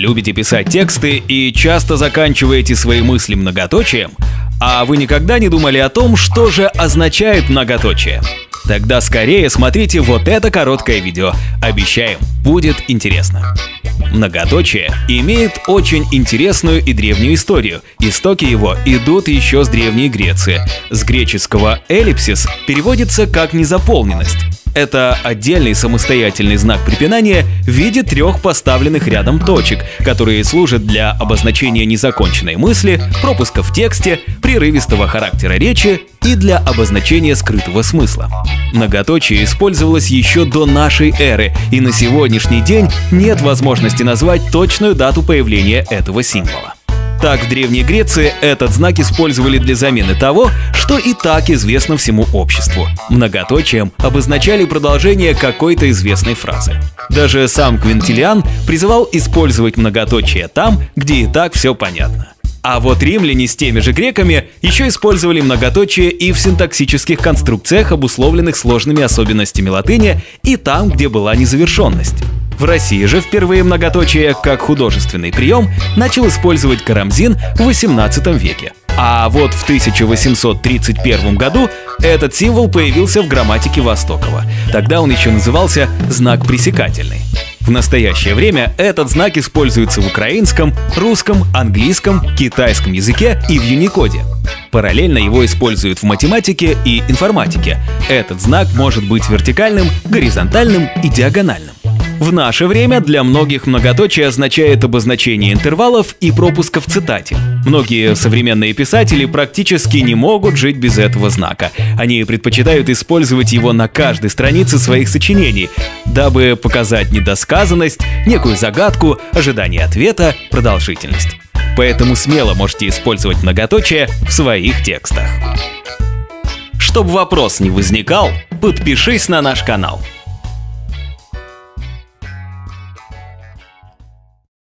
Любите писать тексты и часто заканчиваете свои мысли многоточием? А вы никогда не думали о том, что же означает многоточие? Тогда скорее смотрите вот это короткое видео. Обещаем, будет интересно. Многоточие имеет очень интересную и древнюю историю. Истоки его идут еще с Древней Греции. С греческого «эллипсис» переводится как «незаполненность». Это отдельный самостоятельный знак препинания в виде трех поставленных рядом точек, которые служат для обозначения незаконченной мысли, пропуска в тексте, прерывистого характера речи и для обозначения скрытого смысла. Многоточие использовалось еще до нашей эры, и на сегодняшний день нет возможности назвать точную дату появления этого символа. Так, в Древней Греции этот знак использовали для замены того, что и так известно всему обществу. Многоточием обозначали продолжение какой-то известной фразы. Даже сам Квинтилиан призывал использовать многоточие там, где и так все понятно. А вот римляне с теми же греками еще использовали многоточие и в синтаксических конструкциях, обусловленных сложными особенностями латыни, и там, где была незавершенность. В России же впервые многоточие как художественный прием начал использовать Карамзин в XVIII веке. А вот в 1831 году этот символ появился в грамматике Востокова. Тогда он еще назывался знак пресекательный. В настоящее время этот знак используется в украинском, русском, английском, китайском языке и в Юникоде. Параллельно его используют в математике и информатике. Этот знак может быть вертикальным, горизонтальным и диагональным. В наше время для многих многоточие означает обозначение интервалов и пропуска в цитате. Многие современные писатели практически не могут жить без этого знака. Они предпочитают использовать его на каждой странице своих сочинений, дабы показать недосказанность, некую загадку, ожидание ответа, продолжительность. Поэтому смело можете использовать многоточие в своих текстах. Чтобы вопрос не возникал, подпишись на наш канал –